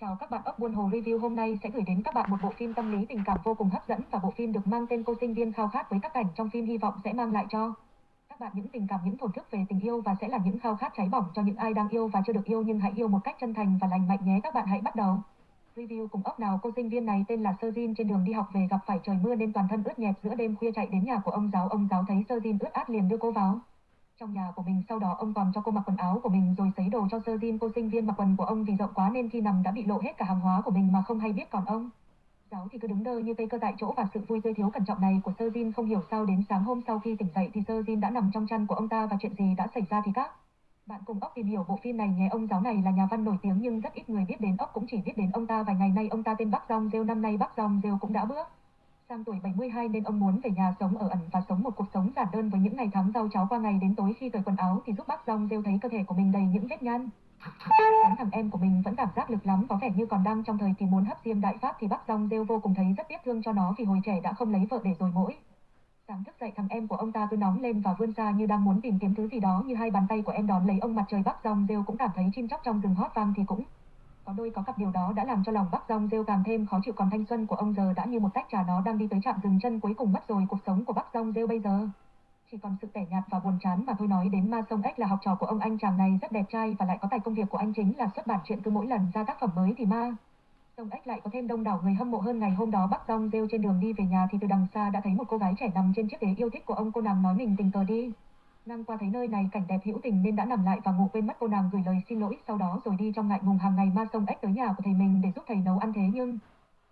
Chào các bạn ốc buôn hồ review hôm nay sẽ gửi đến các bạn một bộ phim tâm lý tình cảm vô cùng hấp dẫn và bộ phim được mang tên cô sinh viên khao khát với các cảnh trong phim hy vọng sẽ mang lại cho các bạn những tình cảm, những thổn thức về tình yêu và sẽ là những khao khát cháy bỏng cho những ai đang yêu và chưa được yêu nhưng hãy yêu một cách chân thành và lành mạnh nhé các bạn hãy bắt đầu. Review cùng ốc nào, cô sinh viên này tên là Sơ Jin trên đường đi học về gặp phải trời mưa nên toàn thân ướt nhẹp, giữa đêm khuya chạy đến nhà của ông giáo ông giáo thấy Sơ Jin ướt át liền đưa cô vào trong nhà của mình sau đó ông còn cho cô mặc quần áo của mình rồi sấy đồ cho sơ Jin cô sinh viên mặc quần của ông vì rộng quá nên khi nằm đã bị lộ hết cả hàng hóa của mình mà không hay biết còn ông. Giáo thì cứ đứng đơ như cây cơ tại chỗ và sự vui tươi thiếu cẩn trọng này của sơ Jin không hiểu sao đến sáng hôm sau khi tỉnh dậy thì sơ Jin đã nằm trong chăn của ông ta và chuyện gì đã xảy ra thì các bạn cùng ốc tìm hiểu bộ phim này nhé ông giáo này là nhà văn nổi tiếng nhưng rất ít người biết đến. Ốc cũng chỉ biết đến ông ta vài ngày nay. Ông ta tên Bắc Dòng Rêu. Năm nay Bắc Dòng Rêu cũng đã bước Sang tuổi 72 nên ông muốn về nhà sống ở ẩn và sống một cuộc sống giản đơn với những ngày tháng rau cháo qua ngày đến tối khi cởi quần áo thì giúp bác rong rêu thấy cơ thể của mình đầy những vết nhăn. Thằng em của mình vẫn cảm giác lực lắm, có vẻ như còn đang trong thời kỳ muốn hấp diêm đại pháp thì bác rong rêu vô cùng thấy rất tiếc thương cho nó vì hồi trẻ đã không lấy vợ để rồi mỗi. Sáng thức dậy thằng em của ông ta cứ nóng lên và vươn ra như đang muốn tìm kiếm thứ gì đó, như hai bàn tay của em đón lấy ông mặt trời bác rong rêu cũng cảm thấy chim chóc trong rừng hót vang thì cũng có đôi có cặp điều đó đã làm cho lòng Bắc Rong rêu càng thêm khó chịu, còn thanh xuân của ông giờ đã như một tách trà nó đang đi tới chạm dừng chân cuối cùng mất rồi, cuộc sống của Bắc Rong rêu bây giờ. Chỉ còn sự tẻ nhạt và buồn chán mà thôi nói đến Ma Sông Ếch là học trò của ông anh chàng này rất đẹp trai và lại có tài công việc của anh chính là xuất bản chuyện cứ mỗi lần ra tác phẩm mới thì Ma. Sông Ếch lại có thêm đông đảo người hâm mộ hơn ngày hôm đó Bắc Rong rêu trên đường đi về nhà thì từ đằng xa đã thấy một cô gái trẻ nằm trên chiếc ghế yêu thích của ông cô nàng nói mình tình cờ đi. Ngang qua thấy nơi này cảnh đẹp hữu tình nên đã nằm lại và ngủ quên mất cô nàng gửi lời xin lỗi, sau đó rồi đi trong ngại ngùng hàng ngày ma sông ếch tới nhà của thầy mình để giúp thầy nấu ăn thế. Nhưng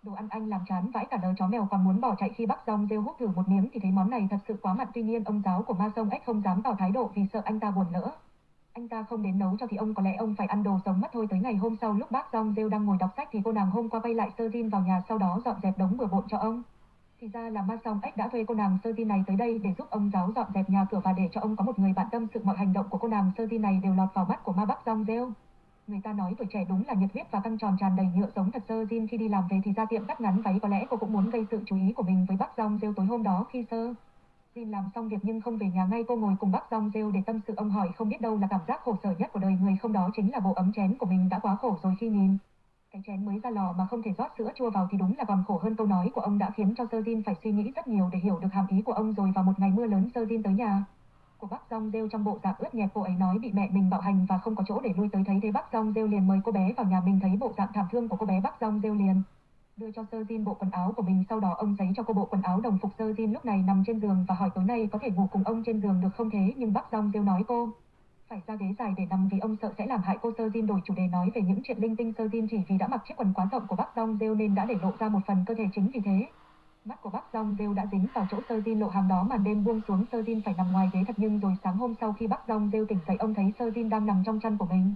đồ ăn anh làm chán vãi cả đời chó mèo còn muốn bỏ chạy khi bắc rong rêu hút thử một miếng thì thấy món này thật sự quá mặn. Tuy nhiên ông giáo của ma sông ếch không dám tỏ thái độ vì sợ anh ta buồn lỡ. Anh ta không đến nấu cho thì ông có lẽ ông phải ăn đồ sống mất thôi. Tới ngày hôm sau lúc bác rong rêu đang ngồi đọc sách thì cô nàng hôm qua quay lại sơ Jin vào nhà sau đó dọn dẹp đống bừa bộn cho ông thì ra là ma song ếch đã thuê cô nàng sơ tin này tới đây để giúp ông giáo dọn dẹp nhà cửa và để cho ông có một người bạn tâm sự mọi hành động của cô nàng sơ tin này đều lọt vào mắt của ma bắc dong rêu. Người ta nói tuổi trẻ đúng là nhiệt huyết và căng tròn tràn đầy nhựa giống thật sơ Jin khi đi làm về thì ra tiệm cắt ngắn váy, có lẽ cô cũng muốn gây sự chú ý của mình với bác dong rêu tối hôm đó khi sơ. Jin làm xong việc nhưng không về nhà ngay, cô ngồi cùng bác dong rêu để tâm sự ông hỏi không biết đâu là cảm giác khổ sở nhất của đời người không đó chính là bộ ấm chén của mình đã quá khổ rồi khi nhìn. Chén mới ra lò mà không thể rót sữa chua vào thì đúng là còn khổ hơn câu nói của ông đã khiến cho Sơ Jin phải suy nghĩ rất nhiều để hiểu được hàm ý của ông rồi vào một ngày mưa lớn Sơ Jin tới nhà. Của bác Dong rêu trong bộ dạng ướt nhẹp cô ấy nói bị mẹ mình bạo hành và không có chỗ để lui tới thấy thế bác Dong rêu liền mời cô bé vào nhà mình thấy bộ dạng thảm thương của cô bé bác Dong rêu liền đưa cho Sơ Jin bộ quần áo của mình sau đó ông giấy cho cô bộ quần áo đồng phục Sơ Jin lúc này nằm trên giường và hỏi tối nay có thể ngủ cùng ông trên giường được không thế nhưng bác Dong rêu nói cô phải ra ghế dài để nằm vì ông sợ sẽ làm hại cô Sơ Jin đổi chủ đề nói về những chuyện linh tinh Sơ Jin chỉ vì đã mặc chiếc quần quá rộng của bác Dong rêu nên đã để lộ ra một phần cơ thể chính vì thế. Mắt của bác Dong rêu đã dính vào chỗ Sơ Jin lộ hàng đó màn đêm buông xuống Sơ Jin phải nằm ngoài ghế thật nhưng rồi sáng hôm sau khi bác Dong rêu tỉnh dậy ông thấy Sơ Jin đang nằm trong chăn của mình.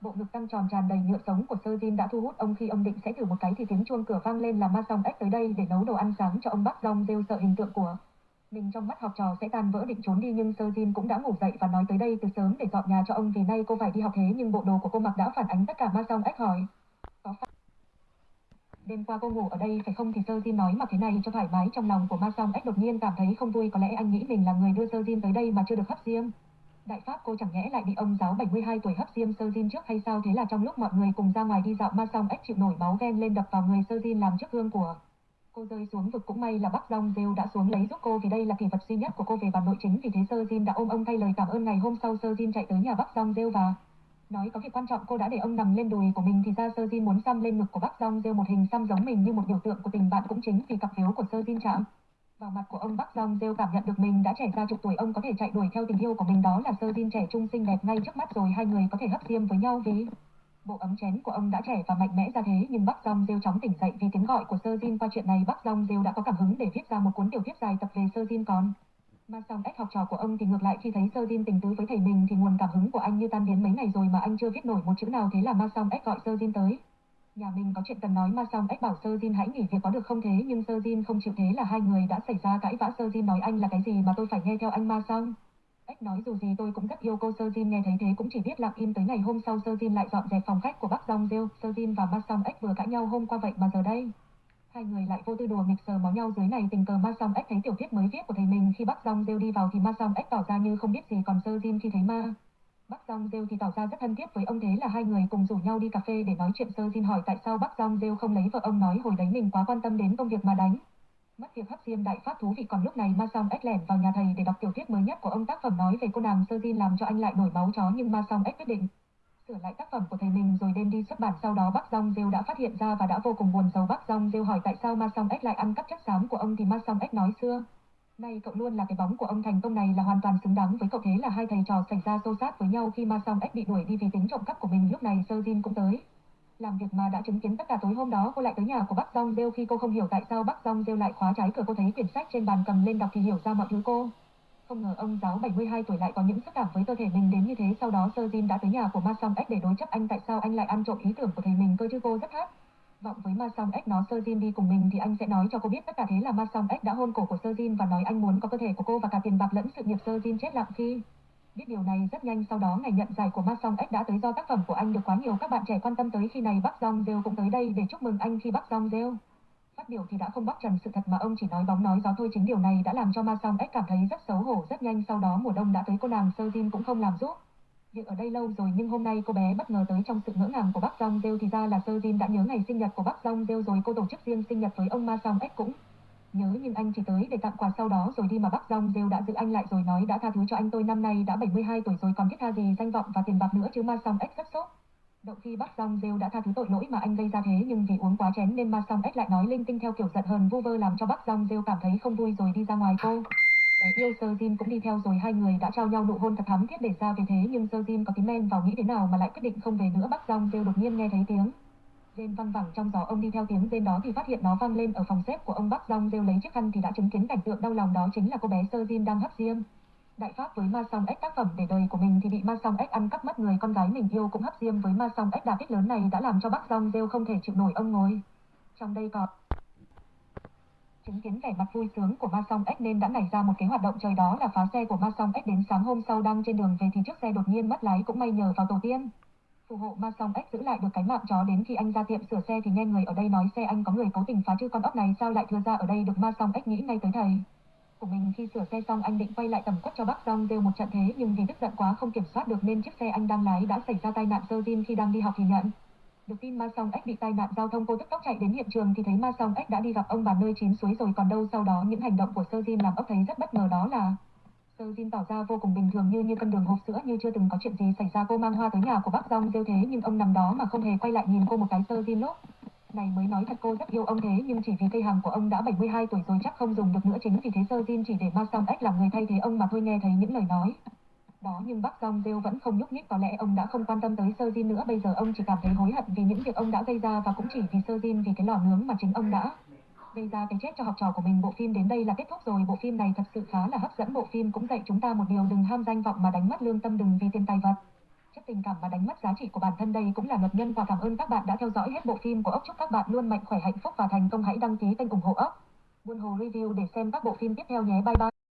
Bộ ngực căng tròn tràn đầy nhựa sống của Sơ Jin đã thu hút ông khi ông định sẽ thử một cái thì tiếng chuông cửa vang lên là ma song ếch tới đây để nấu đồ ăn sáng cho ông bác Dong rêu sợ hình tượng của mình trong mắt học trò sẽ tan vỡ định trốn đi nhưng Sơ Jin cũng đã ngủ dậy và nói tới đây từ sớm để dọn nhà cho ông vì nay cô phải đi học thế nhưng bộ đồ của cô mặc đã phản ánh tất cả ma song ếch hỏi. Có phải... Đêm qua cô ngủ ở đây phải không thì Sơ Jin nói mặc thế này cho thoải mái trong lòng của ma song ếch đột nhiên cảm thấy không vui có lẽ anh nghĩ mình là người đưa Sơ Jin tới đây mà chưa được hấp diêm. Đại pháp cô chẳng nhẽ lại bị ông giáo 72 tuổi hấp diêm Sơ Jin trước hay sao thế là trong lúc mọi người cùng ra ngoài đi dạo, ma song ếch chịu nổi máu ghen lên đập vào người Sơ Jin làm trước gương của Cô rơi xuống vực cũng may là Bắc Long Rêu đã xuống lấy giúp cô vì đây là kỷ vật duy nhất của cô về bản nội chính vì thế Sơ Jin đã ôm ông thay lời cảm ơn ngày hôm sau Sơ Jin chạy tới nhà Bắc Long Rêu và nói có việc quan trọng cô đã để ông nằm lên đùi của mình thì ra Sơ Jin muốn xăm lên ngực của Bắc Long Rêu một hình xăm giống mình như một biểu tượng của tình bạn cũng chính vì cặp phiếu của Sơ Jin chạm. Vào mặt của ông Bắc Long Rêu cảm nhận được mình đã trẻ ra chục tuổi ông có thể chạy đuổi theo tình yêu của mình đó là Sơ Jin trẻ trung xinh đẹp ngay trước mắt rồi hai người có thể hấp diêm với nhau vì Bộ ấm chén của ông đã trẻ và mạnh mẽ ra thế, nhưng Bắc Dòng Rêu chóng tỉnh dậy vì tiếng gọi của Sơ Jin qua chuyện này Bắc Dòng Rêu đã có cảm hứng để viết ra một cuốn tiểu thuyết dài tập về Sơ Jin còn. Mà song ếch học trò của ông thì ngược lại, khi thấy Sơ Jin tình tứ với thầy mình thì nguồn cảm hứng của anh như tan biến mấy ngày rồi mà anh chưa viết nổi một chữ nào thế là Ma Song ếch gọi Sơ Jin tới. Nhà mình có chuyện cần nói, Ma Song ếch bảo Sơ Jin hãy nghỉ việc có được không thế, nhưng Sơ Jin không chịu thế là hai người đã xảy ra cãi vã Sơ Jin nói anh là cái gì mà tôi phải nghe theo anh Ma Song. Bách nói dù gì tôi cũng rất yêu cô Sơ Jin, nghe thấy thế cũng chỉ biết lặng im tới ngày hôm sau Sơ Jin lại dọn dẹp phòng khách của bác Dong Diêu. Sơ Jin và Ma Song Ếch vừa cãi nhau hôm qua vậy mà giờ đây. Hai người lại vô tư đùa nghịch sờ máu nhau dưới này, tình cờ Ma Song Ếch thấy tiểu thuyết mới viết của thầy mình khi bác Dong Diêu đi vào thì Ma Song Ếch tỏ ra như không biết gì, còn Sơ Jin khi thấy Ma. Bắc Dong Rêu thì tỏ ra rất thân thiết với ông thế là hai người cùng rủ nhau đi cà phê để nói chuyện sơ Jin hỏi tại sao Bắc Dong Rêu không lấy vợ ông nói hồi đấy mình quá quan tâm đến công việc mà đánh. Mất việc hấp diêm đại pháp thú vị còn lúc này Ma Song Ếch lẻn vào nhà thầy để đọc tiểu thuyết mới nhất của ông tác phẩm nói về cô nàng sơ di làm cho anh lại nổi máu chó nhưng Ma Song Ếch quyết định sửa lại tác phẩm của thầy mình rồi đem đi xuất bản. Sau đó bác Dong Rêu đã phát hiện ra và đã vô cùng buồn giàu. Bác Dong Rêu hỏi tại sao Ma Song Ếch lại ăn cắp chất xám của ông thì Ma Song Ếch nói, xưa Nay cậu luôn là cái bóng của ông, thành công này là hoàn toàn xứng đáng với cậu thế là hai thầy trò xảy ra xô xát với nhau khi Ma Song Ếch bị đuổi đi vì tính trộm cắp của mình. Lúc này Sơ Jin cũng tới. Làm việc mà đã chứng kiến tất cả tối hôm đó, cô lại tới nhà của bác Dong Rêu khi cô không hiểu tại sao bác Dong Rêu lại khóa trái cửa cô thấy quyển sách trên bàn cầm lên đọc thì hiểu ra mọi thứ cô. Không ngờ ông giáo 72 tuổi lại có những xúc cảm với cơ thể mình đến như thế sau đó, Sơ Jin đã tới nhà của Ma Song X để đối chấp anh tại sao anh lại ăn trộm ý tưởng của thầy mình cơ chứ cô rất hát. Vọng với Ma Song X nó, Sơ Jin đi cùng mình thì anh sẽ nói cho cô biết tất cả thế là Ma Song X đã hôn cổ của Sơ Jin và nói anh muốn có cơ thể của cô và cả tiền bạc lẫn sự nghiệp Sơ Jin chết lặng khi. Biết điều này rất nhanh sau đó ngày nhận giải của Ma Song X đã tới do tác phẩm của anh được quá nhiều các bạn trẻ quan tâm tới khi này Bắc Dong Rêu cũng tới đây để chúc mừng anh khi Bắc Dong Rêu. Phát biểu thì đã không bóc trần sự thật mà ông chỉ nói bóng nói gió thôi chính điều này đã làm cho Ma Song X cảm thấy rất xấu hổ rất nhanh sau đó mùa đông đã tới cô nàng Sơ Jin cũng không làm giúp. Việc ở đây lâu rồi nhưng hôm nay cô bé bất ngờ tới trong sự ngỡ ngàng của Bắc Dong Rêu thì ra là Sơ Jin đã nhớ ngày sinh nhật của Bắc Dong Rêu rồi cô tổ chức riêng sinh nhật với ông Ma Song X cũng nhớ nhưng anh chỉ tới, để tặng quà sau đó rồi đi mà Bắc Dong Rêu đã giữ anh lại rồi nói, đã tha thứ cho anh tôi năm nay đã 72 tuổi rồi, còn thiết tha gì danh vọng và tiền bạc nữa chứ Ma Song Ếch rất sốt. Động khi Bắc Dong Rêu đã tha thứ tội lỗi mà anh gây ra thế nhưng vì uống quá chén nên Ma Song Ếch lại nói linh tinh theo kiểu giận hờn vu vơ làm cho Bắc Dong Rêu cảm thấy không vui rồi đi ra ngoài cô. Bé yêu Sơ Jin cũng đi theo rồi, hai người đã trao nhau nụ hôn thật thắm thiết để ra về thế nhưng Sơ Jin có tí men vào nghĩ thế nào mà lại quyết định không về nữa Bắc Dong Rêu đột nhiên nghe thấy tiếng. Rên văng vẳng trong gió, ông đi theo tiếng rên đó thì phát hiện nó vang lên ở phòng xếp của ông Bắc Dong Rêu lấy chiếc khăn thì đã chứng kiến cảnh tượng đau lòng đó chính là cô bé Sơ Jin đang hấp diêm. Đại pháp với Ma Song Ếch tác phẩm để đời của mình thì bị Ma Song Ếch ăn cắp mất người con gái mình yêu cũng hấp diêm với Ma Song Ếch đà kích lớn này đã làm cho Bắc Dong Rêu không thể chịu nổi ông ngồi. Trong đây có chứng kiến vẻ mặt vui sướng của Ma Song Ếch nên đã nảy ra một kế hoạt động trời đó là phá xe của Ma Song Ếch đến sáng hôm sau đang trên đường về thì chiếc xe đột nhiên mất lái cũng may nhờ vào tổ tiên. Phù hộ Ma Song Ếch giữ lại được cái mạng chó đến khi anh ra tiệm sửa xe thì nghe người ở đây nói xe anh có người cố tình phá chứ con ốc này, sao lại thừa ra ở đây được Ma Song Ếch nghĩ ngay tới thầy. Của mình khi sửa xe xong anh định quay lại tầm quất cho bác Dong rêu một trận thế, nhưng vì tức giận quá không kiểm soát được nên chiếc xe anh đang lái đã xảy ra tai nạn sơ Jin khi đang đi học thì nhận. Được tin Ma Song Ếch bị tai nạn giao thông cô tức tốc chạy đến hiện trường thì thấy Ma Song Ếch đã đi gặp ông bà nơi chín suối rồi, còn đâu sau đó những hành động của Sơ Jin làm ốc thấy rất bất ngờ đó là Sơ Jin tỏ ra vô cùng bình thường như như cân đường hộp sữa như chưa từng có chuyện gì xảy ra. Cô mang hoa tới nhà của bác Rong rêu thế, nhưng ông nằm đó mà không hề quay lại nhìn cô một cái Sơ Jin lốp này, mới nói thật cô rất yêu ông thế, nhưng chỉ vì cây hàng của ông đã 72 tuổi rồi chắc không dùng được nữa. Chính vì thế Sơ Jin chỉ để Ma Song Ếch làm người thay thế ông mà thôi, nghe thấy những lời nói đó. Nhưng bác Rong Rêu vẫn không nhúc nhích, có lẽ ông đã không quan tâm tới Sơ Jin nữa. Bây giờ ông chỉ cảm thấy hối hận vì những việc ông đã gây ra và cũng chỉ vì Sơ Jin vì cái lò nướng mà chính ông đã gây ra cái chết cho học trò của mình. Bộ phim đến đây là kết thúc rồi. Bộ phim này thật sự khá là hấp dẫn. Bộ phim cũng dạy chúng ta một điều, đừng ham danh vọng mà đánh mất lương tâm, đừng vì tiền tài vật. Chất tình cảm mà đánh mất giá trị của bản thân đây cũng là luật nhân. Và cảm ơn các bạn đã theo dõi hết bộ phim của ốc. Chúc các bạn luôn mạnh khỏe, hạnh phúc và thành công. Hãy đăng ký kênh ủng hộ ốc. Buôn hồ review để xem các bộ phim tiếp theo nhé. Bye bye.